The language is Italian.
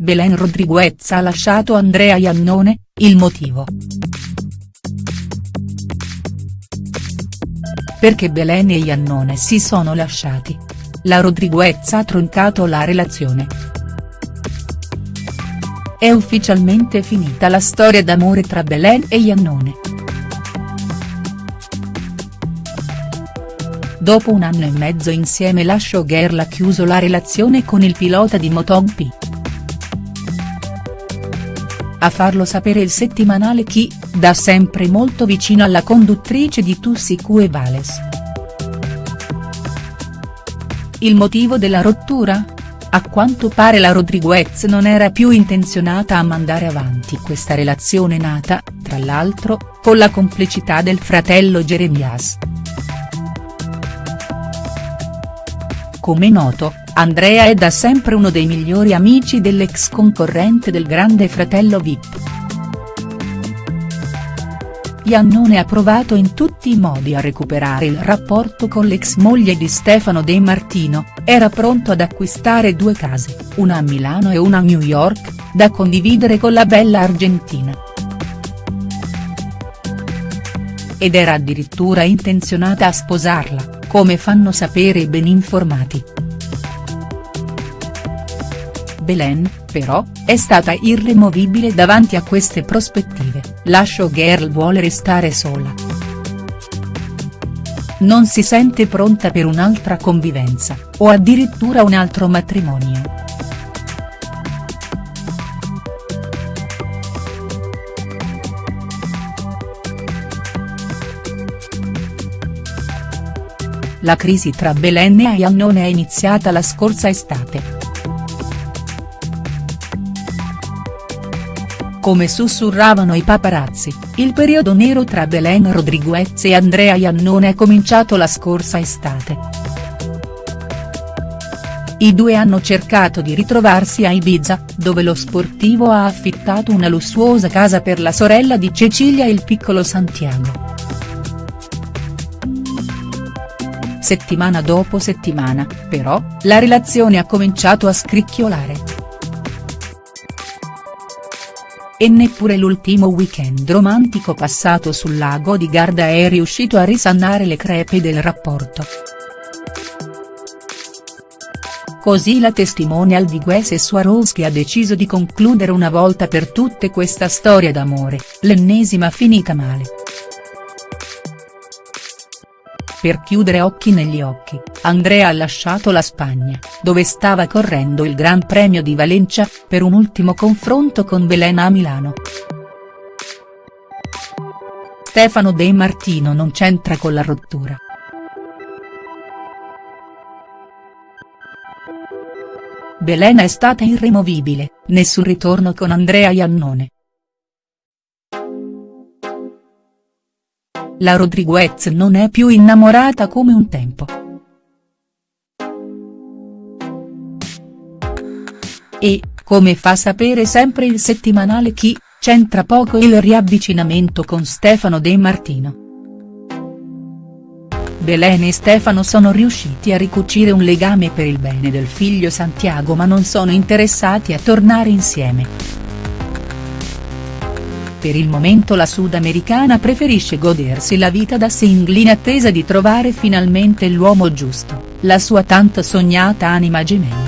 Belen Rodriguez ha lasciato Andrea Iannone, il motivo. Perché Belen e Iannone si sono lasciati. La Rodriguez ha troncato la relazione. È ufficialmente finita la storia d'amore tra Belen e Iannone. Dopo un anno e mezzo insieme la showgirl ha chiuso la relazione con il pilota di MotoGP. A farlo sapere il settimanale Chi, da sempre molto vicino alla conduttrice di Tussicu e Vales. Il motivo della rottura? A quanto pare la Rodriguez non era più intenzionata a mandare avanti questa relazione nata, tra l'altro, con la complicità del fratello Jeremias. Come noto, Andrea è da sempre uno dei migliori amici dell'ex concorrente del grande fratello Vip. Iannone ha provato in tutti i modi a recuperare il rapporto con l'ex moglie di Stefano De Martino, era pronto ad acquistare due case, una a Milano e una a New York, da condividere con la bella argentina. Ed era addirittura intenzionata a sposarla, come fanno sapere i ben informati. Belen, però, è stata irremovibile davanti a queste prospettive, la showgirl vuole restare sola. Non si sente pronta per un'altra convivenza, o addirittura un altro matrimonio. La crisi tra Belen e Iannone è iniziata la scorsa estate. Come sussurravano i paparazzi, il periodo nero tra Belen Rodriguez e Andrea Iannone è cominciato la scorsa estate. I due hanno cercato di ritrovarsi a Ibiza, dove lo sportivo ha affittato una lussuosa casa per la sorella di Cecilia e il piccolo Santiago. Settimana dopo settimana, però, la relazione ha cominciato a scricchiolare e neppure l'ultimo weekend romantico passato sul lago di Garda è riuscito a risanare le crepe del rapporto. Così la testimonial di Gues e Swarovski ha deciso di concludere una volta per tutte questa storia d'amore, l'ennesima finita male. Per chiudere occhi negli occhi, Andrea ha lasciato la Spagna, dove stava correndo il Gran Premio di Valencia, per un ultimo confronto con Belena a Milano. Stefano De Martino non c'entra con la rottura. Belena è stata irremovibile, nessun ritorno con Andrea Iannone. La Rodriguez non è più innamorata come un tempo. E, come fa sapere sempre il settimanale Chi, c'entra poco il riavvicinamento con Stefano De Martino. Belen e Stefano sono riusciti a ricucire un legame per il bene del figlio Santiago ma non sono interessati a tornare insieme. Per il momento la sudamericana preferisce godersi la vita da single in attesa di trovare finalmente l'uomo giusto, la sua tanto sognata anima gemella.